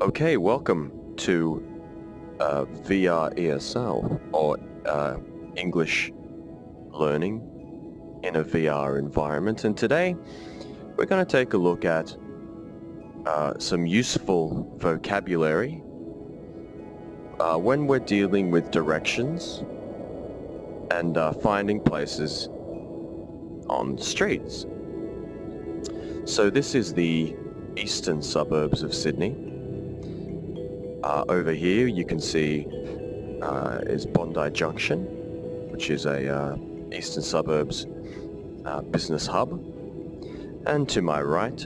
Okay, welcome to uh, VR ESL, or uh, English Learning in a VR environment. And today, we're going to take a look at uh, some useful vocabulary uh, when we're dealing with directions and uh, finding places on streets. So this is the eastern suburbs of Sydney. Uh, over here you can see uh, is Bondi Junction, which is a uh, eastern suburbs uh, business hub. And to my right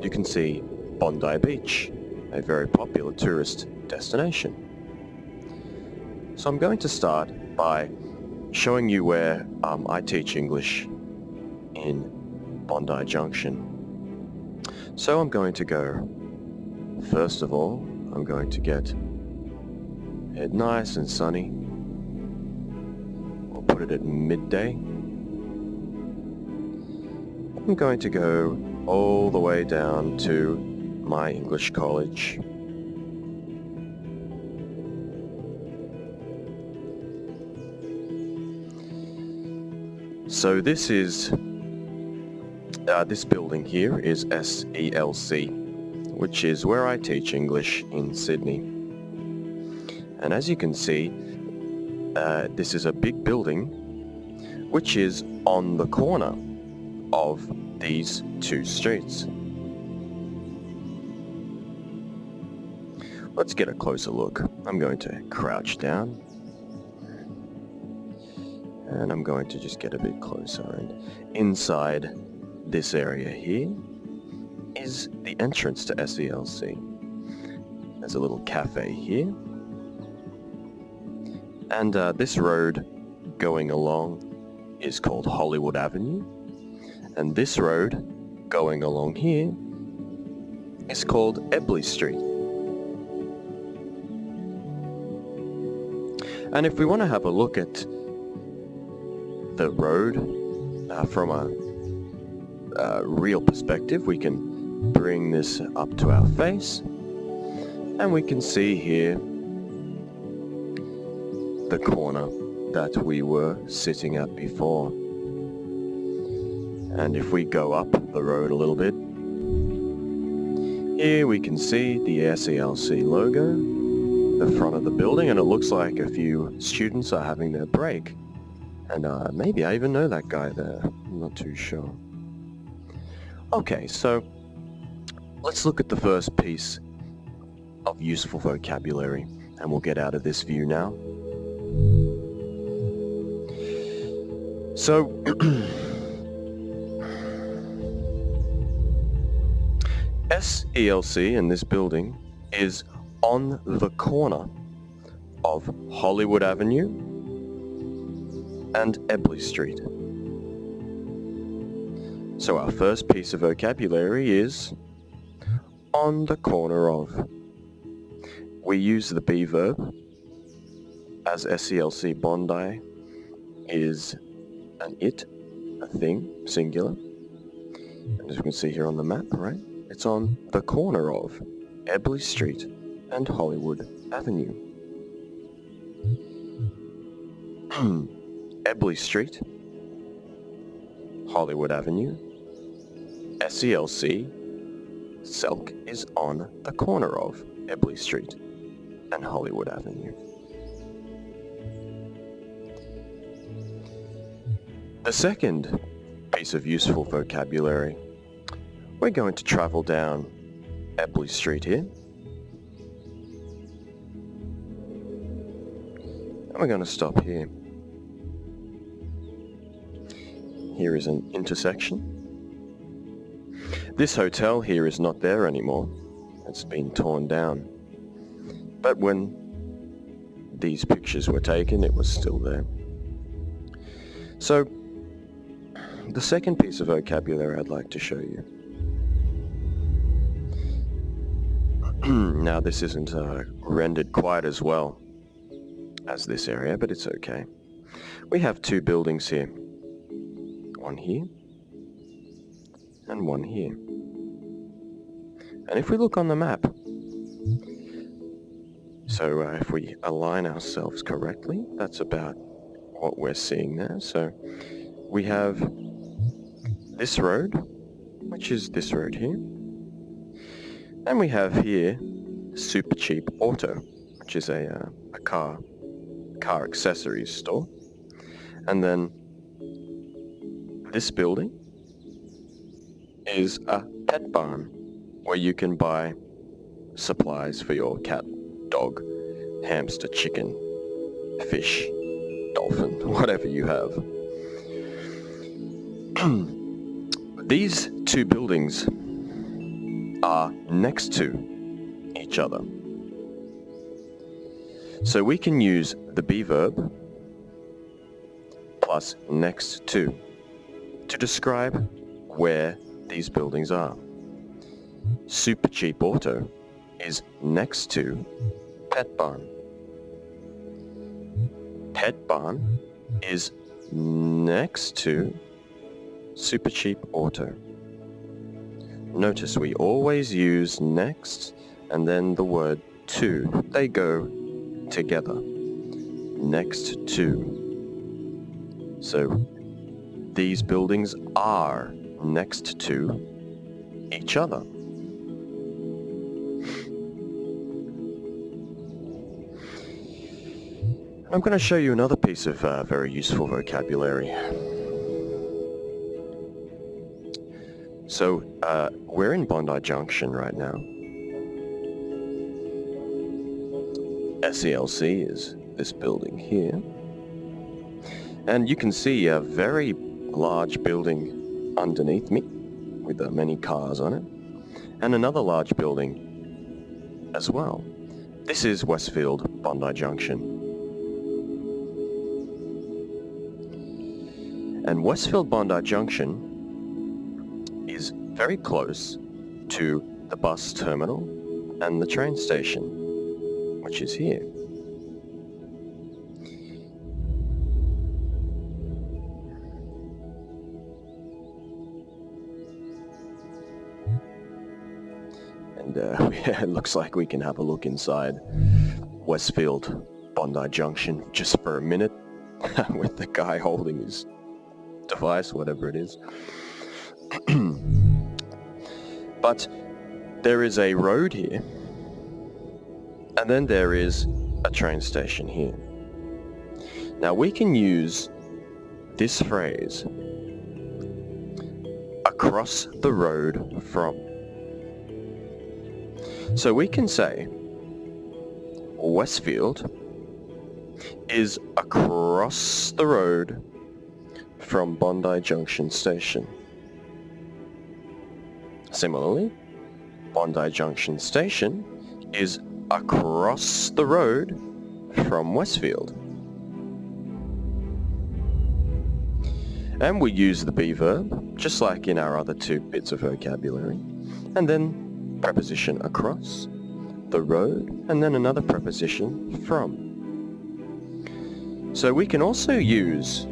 you can see Bondi Beach, a very popular tourist destination. So I'm going to start by showing you where um, I teach English in Bondi Junction. So I'm going to go, first of all, I'm going to get it nice and sunny. We'll put it at midday. I'm going to go all the way down to my English college. So this is, uh, this building here is SELC, which is where I teach English in Sydney. And as you can see, uh, this is a big building which is on the corner of these two streets. Let's get a closer look. I'm going to crouch down and I'm going to just get a bit closer and inside this area here is the entrance to SELC. There's a little cafe here and uh, this road going along is called Hollywood Avenue and this road going along here is called Ebley Street. And if we want to have a look at the road uh, from a, a real perspective, we can bring this up to our face and we can see here the corner that we were sitting at before. And if we go up the road a little bit, here we can see the SELC logo, the front of the building, and it looks like a few students are having their break. And uh, maybe I even know that guy there. I'm not too sure. Okay, so let's look at the first piece of useful vocabulary and we'll get out of this view now. So, SELC in this building is on the corner of Hollywood Avenue and Ebley Street. So our first piece of vocabulary is on the corner of. We use the be verb as SELC Bondi is an it, a thing, singular. And as you can see here on the map, right, it's on the corner of Ebley Street and Hollywood Avenue. Ebley Street, Hollywood Avenue, SELC, SELC is on the corner of Ebley Street and Hollywood Avenue. The second piece of useful vocabulary, we're going to travel down Ebley Street here. And we're going to stop here. Here is an intersection. This hotel here is not there anymore. It's been torn down. But when these pictures were taken, it was still there. So, the second piece of vocabulary I'd like to show you. now this isn't uh, rendered quite as well as this area, but it's okay. We have two buildings here. One here, and one here. And if we look on the map, So uh, if we align ourselves correctly, that's about what we're seeing there. So we have this road, which is this road here. And we have here Super Cheap Auto, which is a, uh, a car, car accessories store. And then this building is a pet barn where you can buy supplies for your cat, dog, hamster, chicken, fish, dolphin, whatever you have. These two buildings are next to each other. So we can use the be verb plus next to to describe where these buildings are. Super Cheap Auto is next to Pet Barn. Pet Barn is next to Super Cheap Auto. Notice we always use next and then the word to. They go together. Next to. So these buildings are next to each other. I'm going to show you another piece of uh, very useful vocabulary. So, uh, we're in Bondi Junction right now. SELC is this building here. And you can see a very large building underneath me with uh, many cars on it. And another large building as well. This is Westfield Bondi Junction. And Westfield Bondi Junction is very close to the bus terminal and the train station, which is here. And uh, it looks like we can have a look inside Westfield Bondi Junction just for a minute with the guy holding his device, whatever it is. but there is a road here, and then there is a train station here. Now we can use this phrase across the road from. So we can say Westfield is across the road from Bondi Junction Station. Similarly, Bondi Junction Station is across the road from Westfield. And we use the be verb, just like in our other two bits of vocabulary. And then preposition across, the road, and then another preposition from. So we can also use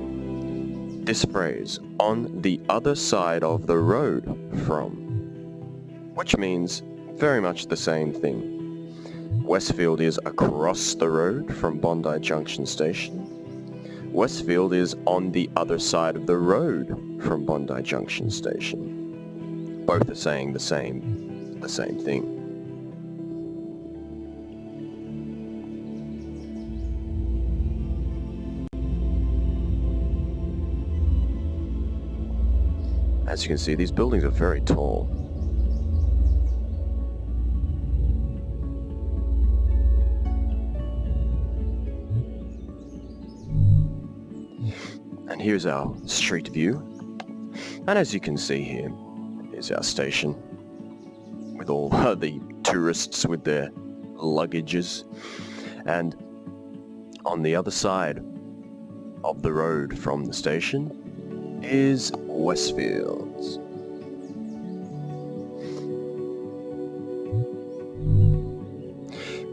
this phrase, on the other side of the road from, which means very much the same thing. Westfield is across the road from Bondi Junction Station. Westfield is on the other side of the road from Bondi Junction Station. Both are saying the same, the same thing. As you can see, these buildings are very tall. And here's our street view. And as you can see here, is our station with all the tourists with their luggages. And on the other side of the road from the station is Westfields.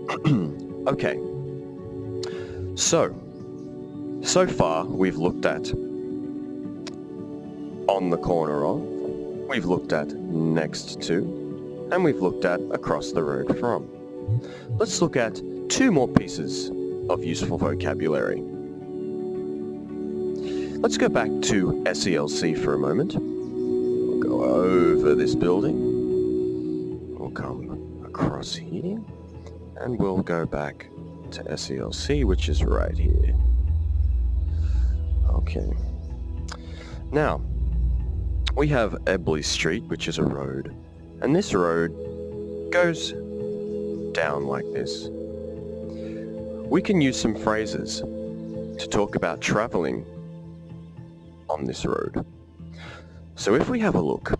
okay. So, so far we've looked at on the corner of, we've looked at next to, and we've looked at across the road from. Let's look at two more pieces of useful vocabulary. Let's go back to SELC for a moment. We'll go over this building. We'll come across here and we'll go back to SELC, which is right here. Okay. Now, we have Ebley Street, which is a road, and this road goes down like this. We can use some phrases to talk about traveling this road. So if we have a look,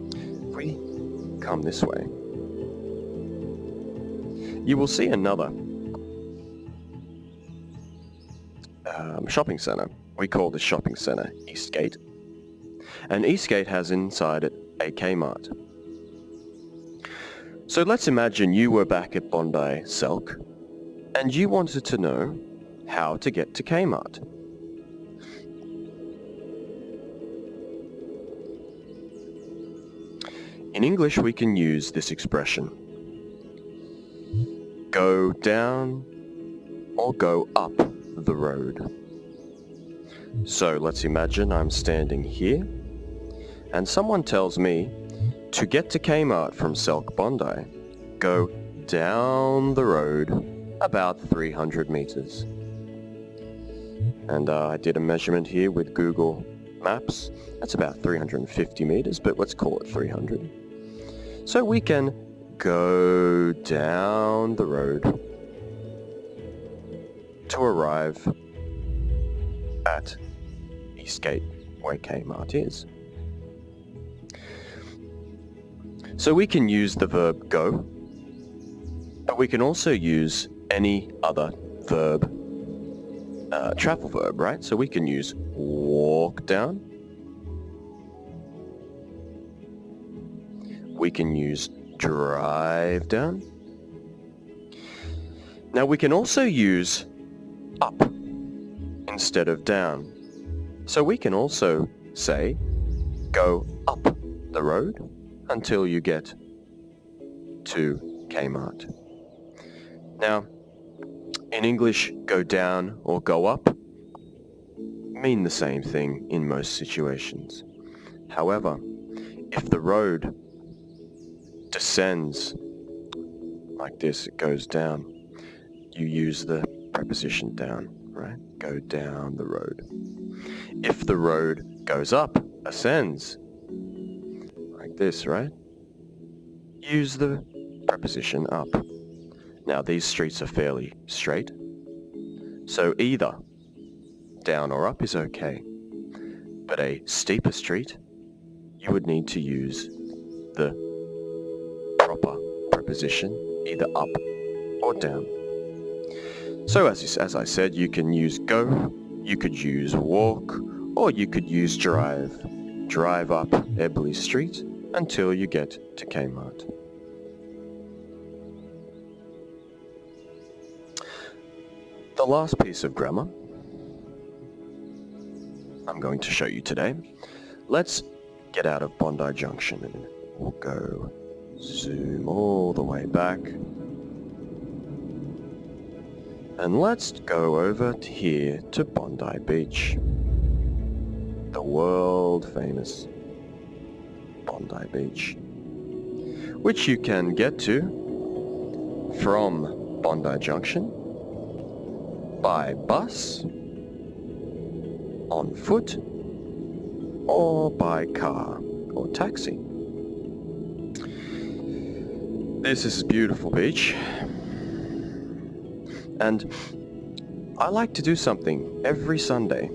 if we come this way, you will see another um, shopping centre. We call this shopping centre Eastgate. And Eastgate has inside it a Kmart. So let's imagine you were back at Bondi SELC and you wanted to know how to get to Kmart. In English we can use this expression. Go down or go up the road. So let's imagine I'm standing here and someone tells me to get to Kmart from SELC Bondi, go down the road about 300 meters. And uh, I did a measurement here with Google Maps. That's about 350 meters, but let's call it 300. So we can go down the road to arrive at Eastgate, where Kmart is. So we can use the verb go, but we can also use any other verb, uh, travel verb, right? So we can use walk down. We can use drive down. Now we can also use up instead of down. So we can also say go up the road until you get to Kmart. Now, in English, go down or go up mean the same thing in most situations. However, if the road descends like this, it goes down, you use the preposition down, right? Go down the road. If the road goes up, ascends, like this, right? Use the preposition up. Now these streets are fairly straight, so either down or up is okay. But a steeper street, you would need to use the proper preposition, either up or down. So as, as I said, you can use go, you could use walk, or you could use drive. Drive up Ebley Street until you get to Kmart. The last piece of grammar I'm going to show you today. Let's get out of Bondi Junction and we'll go zoom all the way back. And let's go over to here to Bondi Beach. The world famous Bondi Beach. Which you can get to from Bondi Junction by bus, on foot, or by car or taxi. This is a beautiful beach. And I like to do something every Sunday.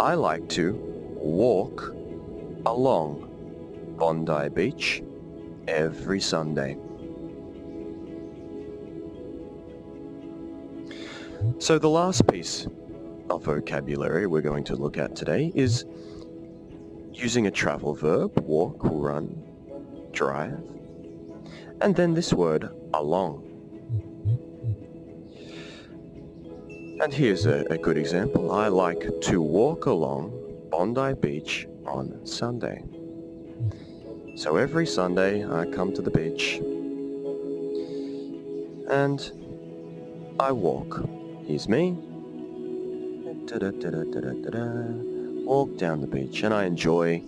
I like to walk along Bondi Beach every Sunday. So the last piece of vocabulary we're going to look at today is using a travel verb, walk, run, drive, and then this word along. And here's a, a good example. I like to walk along Bondi Beach on Sunday. So every Sunday I come to the beach and I walk. Here's me. Walk down the beach and I enjoy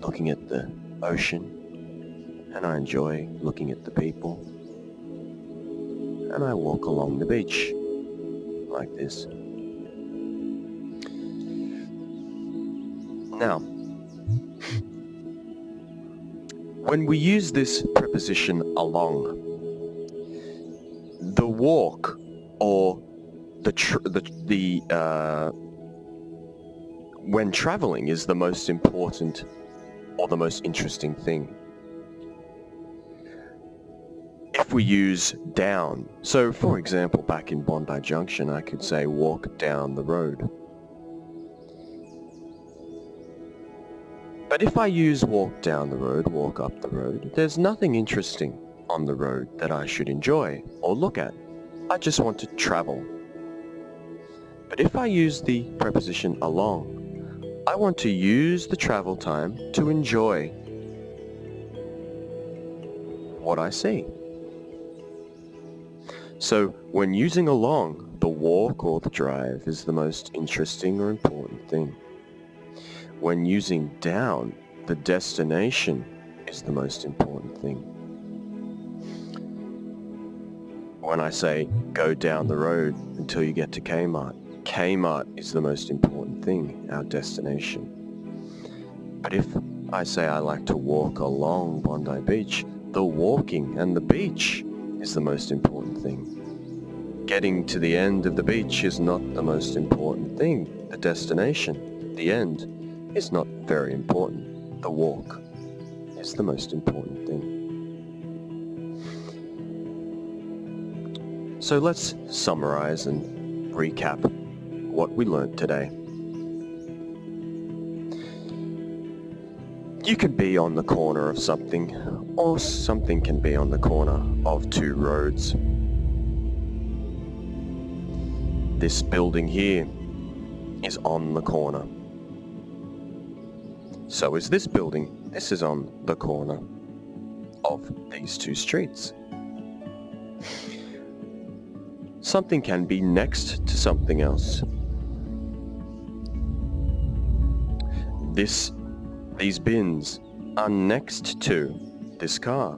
looking at the ocean and I enjoy looking at the people and I walk along the beach like this. Now, when we use this preposition along, the walk or the the the uh, when traveling is the most important or the most interesting thing. If we use down, so for example, back in Bondi Junction, I could say walk down the road. But if I use walk down the road, walk up the road, there's nothing interesting on the road that I should enjoy or look at. I just want to travel. But if I use the preposition along, I want to use the travel time to enjoy what I see. So when using along, the walk or the drive is the most interesting or important thing. When using down, the destination is the most important thing. When I say go down the road until you get to Kmart, Kmart is the most important thing, our destination. But if I say I like to walk along Bondi Beach, the walking and the beach is the most important thing. Getting to the end of the beach is not the most important thing. The destination, the end, is not very important. The walk is the most important thing. So let's summarize and recap what we learned today. You can be on the corner of something, or something can be on the corner of two roads. This building here is on the corner. So is this building. This is on the corner of these two streets. Something can be next to something else. This, these bins are next to this car.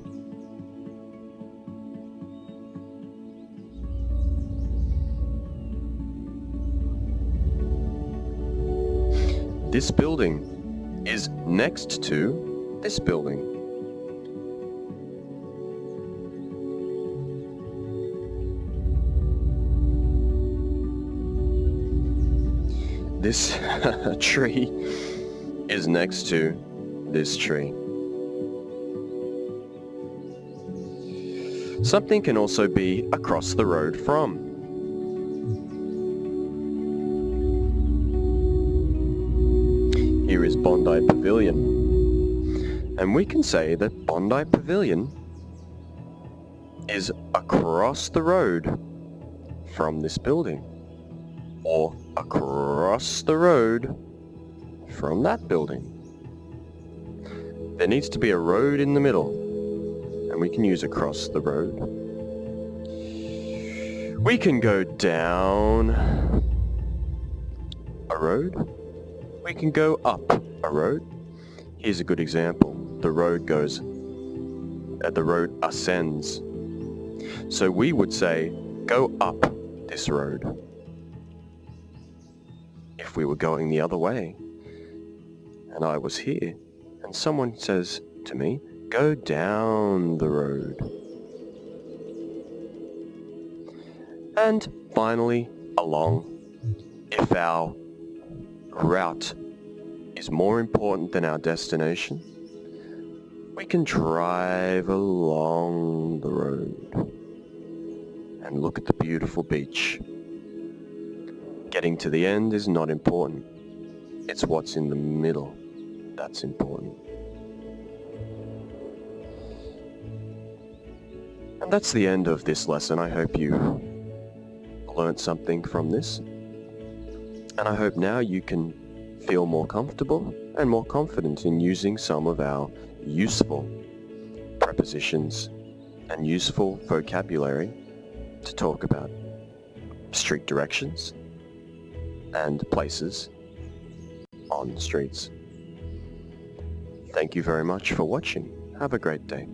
This building is next to this building. This tree is next to this tree. Something can also be across the road from. Here is Bondi Pavilion. And we can say that Bondi Pavilion is across the road from this building. Or across the road from that building. There needs to be a road in the middle, and we can use across the road. We can go down a road. We can go up a road. Here's a good example. The road goes, uh, the road ascends. So we would say, go up this road if we were going the other way and I was here, and someone says to me, go down the road. And finally, along. If our route is more important than our destination, we can drive along the road and look at the beautiful beach. Getting to the end is not important. It's what's in the middle that's important. And that's the end of this lesson. I hope you learned something from this. And I hope now you can feel more comfortable and more confident in using some of our useful prepositions and useful vocabulary to talk about street directions and places on streets. Thank you very much for watching. Have a great day.